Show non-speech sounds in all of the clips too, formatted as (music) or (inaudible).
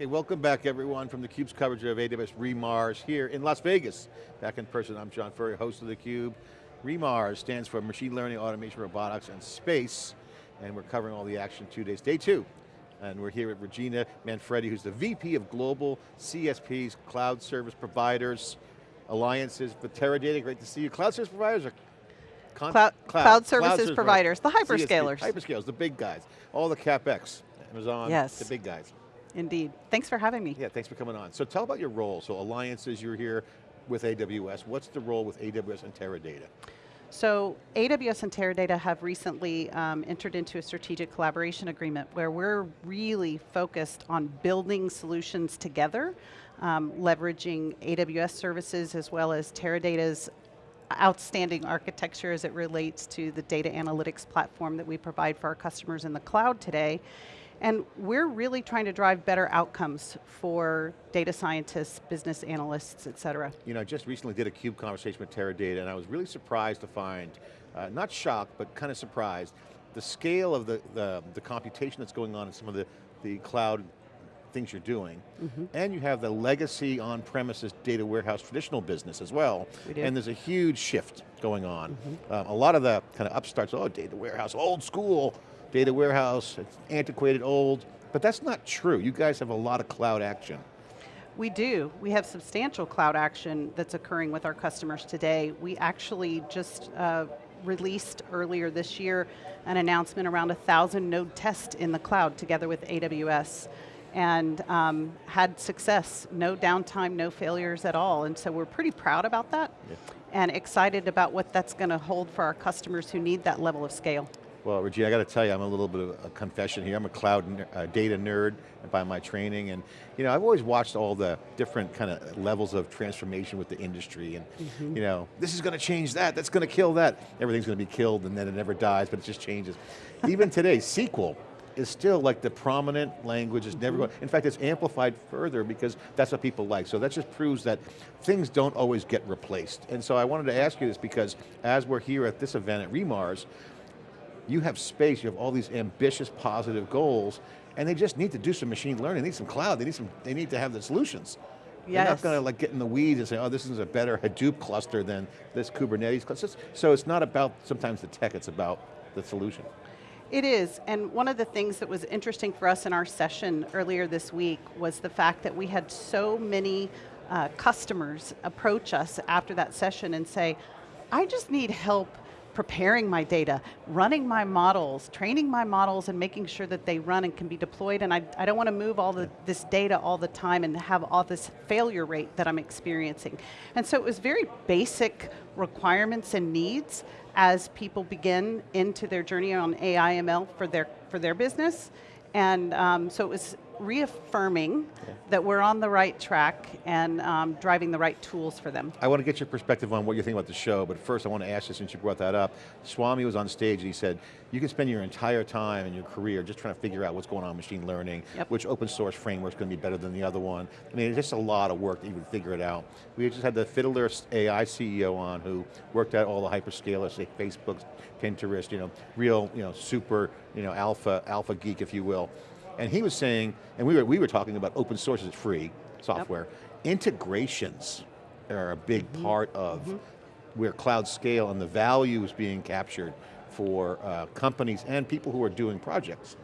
Okay, welcome back everyone from theCUBE's coverage of AWS Remars here in Las Vegas. Back in person, I'm John Furrier, host of theCUBE. Remars stands for Machine Learning, Automation, Robotics, and Space, and we're covering all the action two days, day two. And we're here with Regina Manfredi, who's the VP of Global CSPs, Cloud Service Providers, Alliances with Teradata, great to see you. Cloud Service Providers are cloud, cloud, cloud, services cloud providers, the hyperscalers. Hyperscalers, the big guys, all the CapEx, Amazon, yes. the big guys. Indeed. Thanks for having me. Yeah, thanks for coming on. So tell about your role. So alliances, you're here with AWS. What's the role with AWS and Teradata? So AWS and Teradata have recently um, entered into a strategic collaboration agreement where we're really focused on building solutions together, um, leveraging AWS services as well as Teradata's outstanding architecture as it relates to the data analytics platform that we provide for our customers in the cloud today. And we're really trying to drive better outcomes for data scientists, business analysts, et cetera. You know, I just recently did a CUBE conversation with Teradata and I was really surprised to find, uh, not shocked, but kind of surprised, the scale of the, the, the, computation that's going on in some of the, the cloud things you're doing. Mm -hmm. And you have the legacy on-premises data warehouse traditional business as well. We and there's a huge shift going on. Mm -hmm. um, a lot of the kind of upstarts, oh, data warehouse, old school, data warehouse, it's antiquated, old, but that's not true. You guys have a lot of cloud action. We do. We have substantial cloud action that's occurring with our customers today. We actually just uh, released earlier this year an announcement around a thousand node test in the cloud together with AWS and um, had success, no downtime, no failures at all, and so we're pretty proud about that yeah. and excited about what that's going to hold for our customers who need that level of scale. Well, Regina, I got to tell you, I'm a little bit of a confession here. I'm a cloud uh, data nerd by my training, and you know, I've always watched all the different kind of levels of transformation with the industry, and mm -hmm. you know, this is going to change that, that's going to kill that. Everything's going to be killed, and then it never dies, but it just changes. Even today, (laughs) SQL is still like the prominent language, is never mm-hmm. going, in fact it's amplified further because that's what people like. So that just proves that things don't always get replaced. And so I wanted to ask you this because as we're here at this event at Remars, you have space, you have all these ambitious, positive goals, and they just need to do some machine learning, they need some cloud, they need, some, they need to have the solutions. Yes. They're not going to like get in the weeds and say, oh, this is a better Hadoop cluster than this Kubernetes cluster. So it's not about sometimes the tech, it's about the solution. It is, and one of the things that was interesting for us in our session earlier this week was the fact that we had so many uh, customers approach us after that session and say, I just need help preparing my data, running my models, training my models and making sure that they run and can be deployed and I, I don't want to move all the, this data all the time and have all this failure rate that I'm experiencing. And so it was very basic requirements and needs as people begin into their journey on AI ML for their, for their business. And um, so it was reaffirming yeah. that we're on the right track and um, driving the right tools for them. I want to get your perspective on what you think about the show, but first I want to ask you, since you brought that up, Swami was on stage and he said, you can spend your entire time in your career just trying to figure out what's going on in machine learning, yep. which open source framework is going to be better than the other one. I mean, it's just a lot of work to even figure it out. We just had the Fiddler AI CEO on who worked at all the hyperscalers, say Facebook, Pinterest, you know, real, you know, super, you know, alpha, alpha geek, if you will. And he was saying, and we were, we were talking about open source is free software. Yep. Integrations are a big mm -hmm. part of mm -hmm. where cloud scale and the value is being captured for uh, companies and people who are doing projects.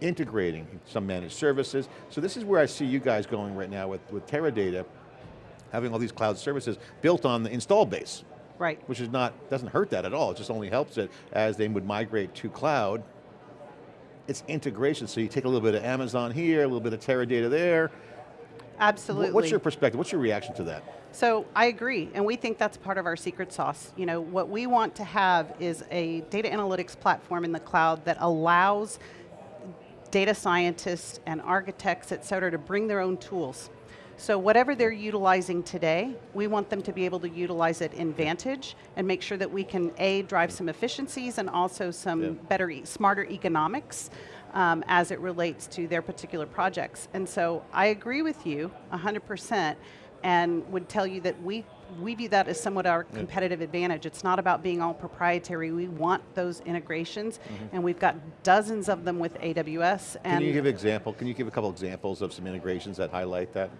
Integrating some managed services. So this is where I see you guys going right now with, with Teradata, having all these cloud services built on the install base. Right. Which is not, doesn't hurt that at all, it just only helps it as they would migrate to cloud, it's integration, so you take a little bit of Amazon here, a little bit of Teradata there. Absolutely. What's your perspective, what's your reaction to that? So I agree, and we think that's part of our secret sauce. You know, what we want to have is a data analytics platform in the cloud that allows data scientists and architects, et cetera, to bring their own tools. So whatever they're utilizing today, we want them to be able to utilize it in Vantage and make sure that we can A, drive some efficiencies and also some yeah. better, smarter economics um, as it relates to their particular projects. And so I agree with you 100% and would tell you that we we view that as somewhat our competitive advantage. It's not about being all proprietary. We want those integrations, and we've got dozens of them with AWS. Can you give example? Can you give a couple examples of some integrations that highlight that?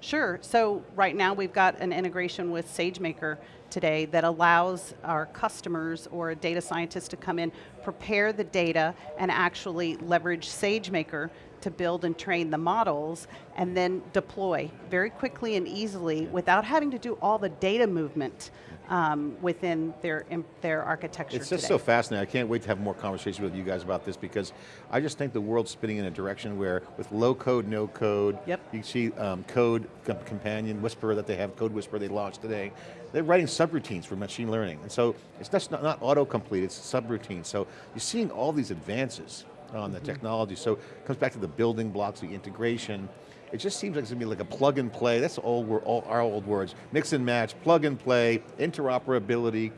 Sure, so right now we've got an integration with SageMaker today that allows our customers or a data scientist to come in, prepare the data, and actually leverage SageMaker to build and train the models, and then deploy very quickly and easily without having to do all the data movement um, within their, their architecture It's just today. so fascinating. I can't wait to have more conversations with you guys about this because I just think the world's spinning in a direction where with low code, no code, Yep. you see um, code com- companion, Whisperer that they have, Code Whisperer they launched today. They're writing subroutines for machine learning. And so it's just not, not autocomplete, it's subroutines. So you're seeing all these advances on the technology. So it comes back to the building blocks, the integration. It just seems like it's going to be like a plug and play. That's all, we're all our old words. Mix and match, plug and play, interoperability.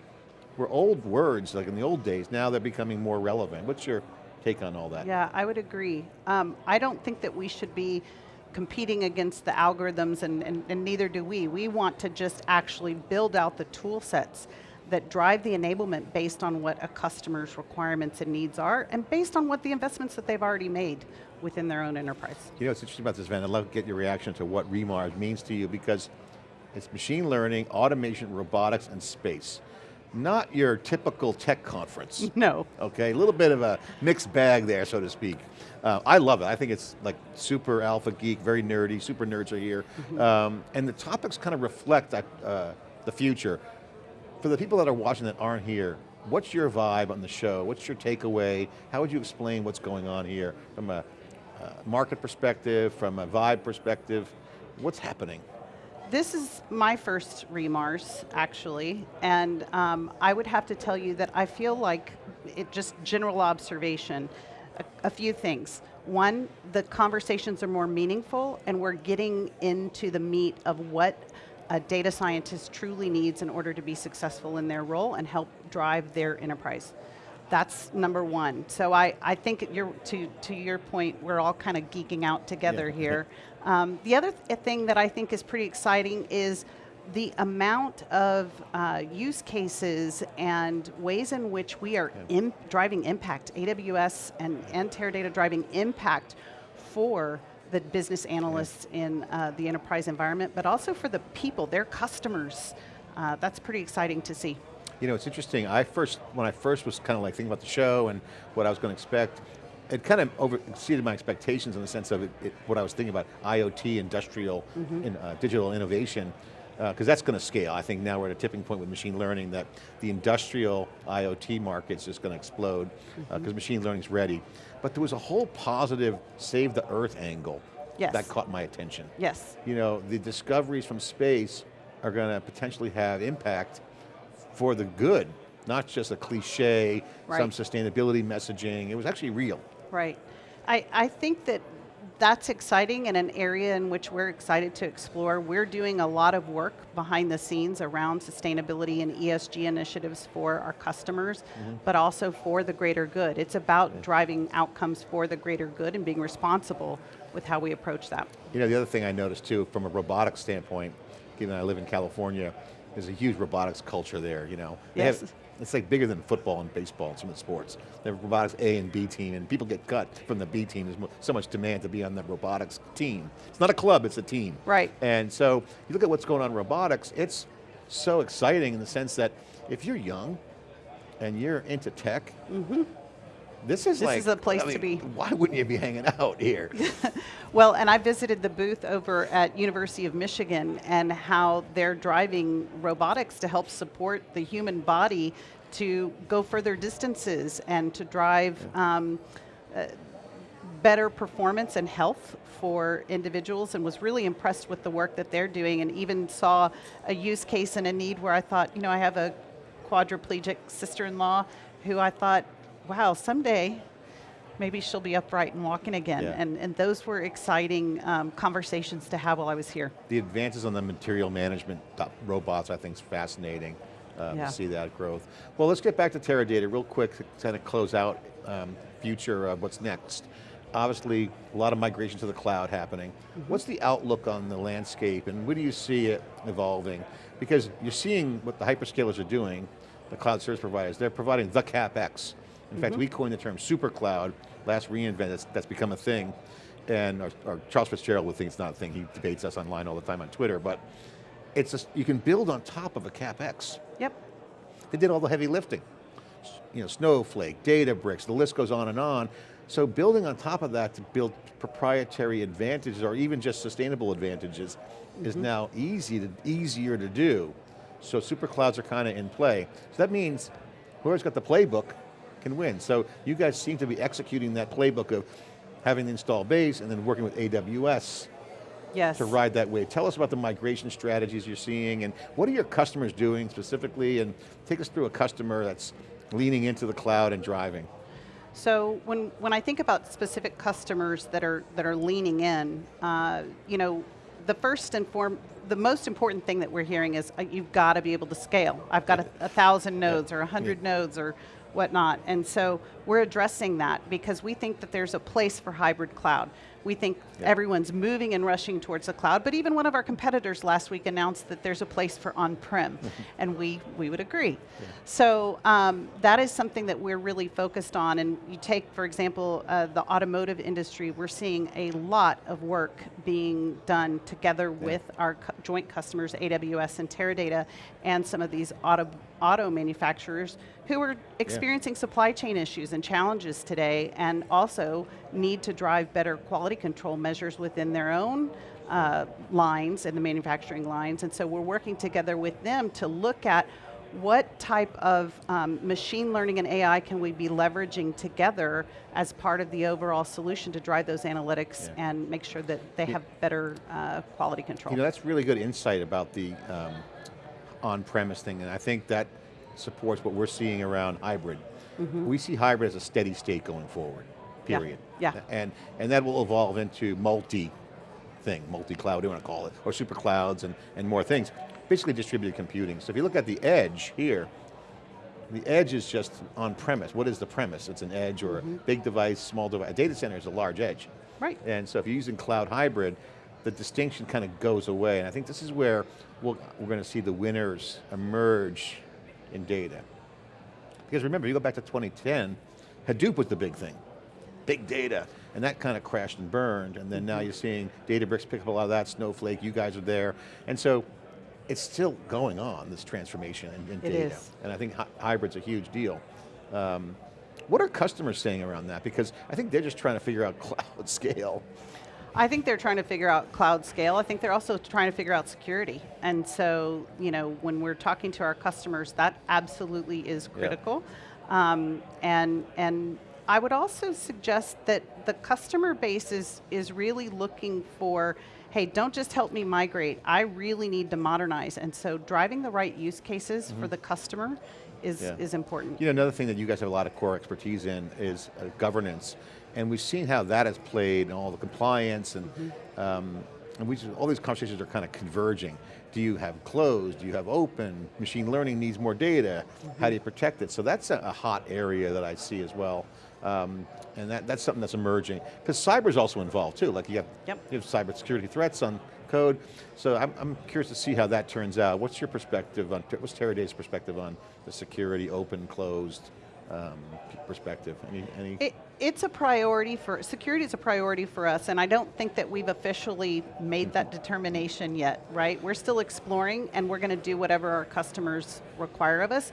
Were old words, like in the old days, now they're becoming more relevant. What's your take on all that? Yeah, I would agree. Um, I don't think that we should be competing against the algorithms, and, and, and neither do we. We want to just actually build out the tool sets that drive the enablement based on what a customer's requirements and needs are, and based on what the investments that they've already made within their own enterprise. You know, it's interesting about this event, I'd love to get your reaction to what REMARS means to you because it's machine learning, automation, robotics, and space. Not your typical tech conference. (laughs) No. Okay, a little bit of a mixed bag there, so to speak. Uh, I love it. I think it's like super alpha geek, very nerdy. Super nerds are here, um, and the topics kind of reflect that, uh, the future. For the people that are watching that aren't here, what's your vibe on the show? What's your takeaway? How would you explain what's going on here from a uh, market perspective, from a vibe perspective? What's happening? This is my first remars, actually, and um, I would have to tell you that I feel like it just general observation, a, a few things. One, the conversations are more meaningful, and we're getting into the meat of what a data scientist truly needs in order to be successful in their role and help drive their enterprise. That's number one. So I, I think you're, to, to your point, we're all kind of geeking out together Yeah. here. Um, the other th- thing that I think is pretty exciting is the amount of uh, use cases and ways in which we are im- driving impact, AWS and, and Teradata driving impact for the business analysts in uh, the enterprise environment, but also for the people, their customers. Uh, that's pretty exciting to see. You know, it's interesting. I first, when I first was kind of like thinking about the show and what I was going to expect, it kind of over exceeded my expectations in the sense of it, it, what I was thinking about IoT, industrial, in, uh, digital innovation, Uh, because that's going to scale. I think now we're at a tipping point with machine learning that the industrial IoT market's just going to explode uh, mm-hmm. because machine learning's ready. But there was a whole positive save the earth angle Yes. that caught my attention. Yes. You know, the discoveries from space are going to potentially have impact for the good, not just a cliche, some sustainability messaging. It was actually real. Right. I, I think that that's exciting and an area in which we're excited to explore. We're doing a lot of work behind the scenes around sustainability and ESG initiatives for our customers, mm-hmm. but also for the greater good. It's about driving outcomes for the greater good and being responsible with how we approach that. You know, the other thing I noticed too, from a robotics standpoint, given I live in California, there's a huge robotics culture there, you know. They have- Yes. It's like bigger than football and baseball and some of the sports. They have a robotics A and B team, and people get cut from the B team. There's so much demand to be on the robotics team. It's not a club, it's a team. Right. And so, you look at what's going on in robotics, it's so exciting in the sense that if you're young and you're into tech, mm-hmm. This is This like, is the place I to be. Why wouldn't you be hanging out here? (laughs) Well, and I visited the booth over at University of Michigan and how they're driving robotics to help support the human body to go further distances and to drive um, uh, better performance and health for individuals and was really impressed with the work that they're doing and even saw a use case and a need where I thought, you know, I have a quadriplegic sister-in-law who I thought, wow, someday maybe she'll be upright and walking again. Yeah. And, and those were exciting um, conversations to have while I was here. The advances on the material management robots, I think, is fascinating uh, Yeah. to see that growth. Well, let's get back to Teradata real quick to kind of close out um, future of what's next. obviously a lot of migration to the cloud happening. What's the outlook on the landscape and where do you see it evolving? Because you're seeing what the hyperscalers are doing, the cloud service providers, they're providing the CapEx. In fact, mm-hmm. we coined the term super cloud, last reInvent, that's, that's become a thing. And or, or Charles Fitzgerald would think it's not a thing, he debates us online all the time on Twitter, but it's a, you can build on top of a CapEx. Yep. They did all the heavy lifting. You know, Snowflake, Databricks, the list goes on and on. So building on top of that to build proprietary advantages or even just sustainable advantages is mm-hmm. now easy to, easier to do. So super clouds are kind of in play. So that means whoever's got the playbook can win. So you guys seem to be executing that playbook of having the install base and then working with AWS Yes. to ride that wave. Tell us about the migration strategies you're seeing and what are your customers doing specifically and take us through a customer that's leaning into the cloud and driving. So when, when I think about specific customers that are, that are leaning in, uh, you know, the first and form, the most important thing that we're hearing is uh, you've got to be able to scale. I've got a, a thousand nodes or a hundred nodes or whatnot. And so we're addressing that because we think that there's a place for hybrid cloud. We think Yeah. everyone's moving and rushing towards the cloud, but even one of our competitors last week announced that there's a place for on-prem, (laughs) and we, we would agree. So um, that is something that we're really focused on, and you take, for example, uh, the automotive industry, we're seeing a lot of work being done together with our joint customers, AWS and Teradata, and some of these auto, auto manufacturers who are experiencing supply chain issues and challenges today, and also need to drive better quality control measures within their own uh, lines and the manufacturing lines. And so we're working together with them to look at what type of um, machine learning and AI can we be leveraging together as part of the overall solution to drive those analytics Yeah. and make sure that they have better uh, quality control. You know, that's really good insight about the um, on-premise thing, and I think that supports what we're seeing around hybrid. We see hybrid as a steady state going forward, Yeah, period. yeah. And, and that will evolve into multi thing, multi-cloud, you want to call it, or super clouds and, and more things. Basically distributed computing. So if you look at the edge here, the edge is just on-premise. What is the premise? It's an edge or a mm-hmm. big device, small device. A data center is a large edge. Right. And so if you're using cloud hybrid, the distinction kind of goes away. And I think this is where we'll, we're going to see the winners emerge in data. Because remember, you go back to 2010, Hadoop was the big thing. Big data. And that kind of crashed and burned. And then now you're seeing Databricks pick up a lot of that, Snowflake, you guys are there. And so it's still going on, this transformation in, in data. is. And I think hy- hybrid's a huge deal. Um, what are customers saying around that? Because I think they're just trying to figure out (laughs) cloud scale. I think they're trying to figure out cloud scale. I think they're also trying to figure out security. And so, you know, when we're talking to our customers, that absolutely is Yeah. critical. Um, and, and I would also suggest that the customer base is, is really looking for, hey, don't just help me migrate. I really need to modernize. And so driving the right use cases for the customer is, Mm-hmm. Yeah. is important. You know, another thing that you guys have a lot of core expertise in is uh, governance. And we've seen how that has played and all the compliance and, um, and we just, all these conversations are kind of converging. Do you have closed? Do you have open? Machine learning needs more data. How do you protect it? So that's a, a hot area that I see as well. Um, and that, that's something that's emerging. Because cyber is also involved too. Like you have, Yep. you have cybersecurity threats on code. So I'm, I'm curious to see how that turns out. What's your perspective on, what's Teradata's perspective on the security, open, closed um, perspective? Any, any? It, it's a priority for, security is a priority for us, and I don't think that we've officially made that determination yet, right? We're still exploring, and we're going to do whatever our customers require of us.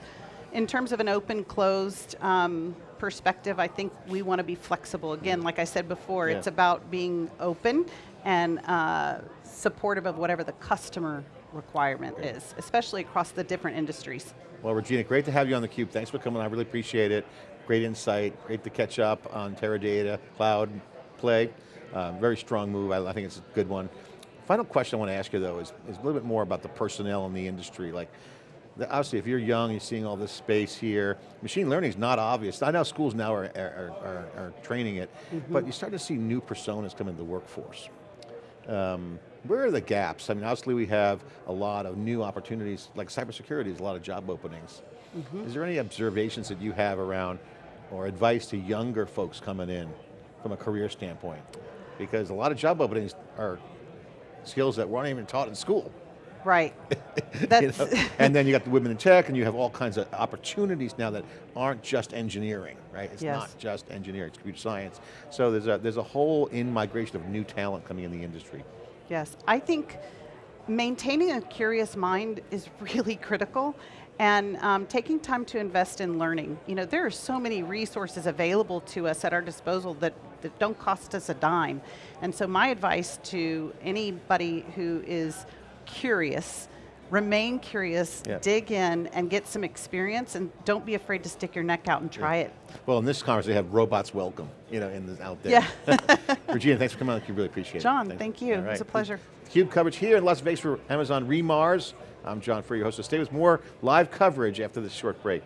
In terms of an open, closed um, perspective, I think we want to be flexible. Again, like I said before, Yeah. it's about being open and uh, supportive of whatever the customer requirement is, especially across the different industries. Well, Regina, great to have you on theCUBE. Thanks for coming, I really appreciate it. Great insight, great to catch up on Teradata, cloud play. Um, very strong move, I, I think it's a good one. Final question I want to ask you though is, is a little bit more about the personnel in the industry. Like, obviously if you're young, you're seeing all this space here, machine learning is not obvious. I know schools now are, are, are, are training it, but you start to see new personas come into the workforce. Um, where are the gaps? I mean, obviously we have a lot of new opportunities, like cybersecurity is a lot of job openings. Is there any observations that you have around, or advice to younger folks coming in from a career standpoint. Because a lot of job openings are skills that weren't even taught in school. Right. (laughs) You know? (laughs) and then you got the women in tech and you have all kinds of opportunities now that aren't just engineering, right? It's Yes. not just engineering, it's computer science. So there's a, there's a whole in-migration of new talent coming in the industry. Yes, I think maintaining a curious mind is (laughs) really critical and um, taking time to invest in learning. You know, there are so many resources available to us at our disposal that, that don't cost us a dime. And so my advice to anybody who is curious, remain curious, Yeah. dig in and get some experience and don't be afraid to stick your neck out and try it. Well, in this conference, they have robots welcome, you know, in the, out there. Yeah. (laughs) (laughs) Regina, thanks for coming on, we really appreciate it. John, thank you. All It was a pleasure. CUBE coverage here in Las Vegas for Amazon Remars. I'm John Furrier, your host of Stay with More live coverage after this short break.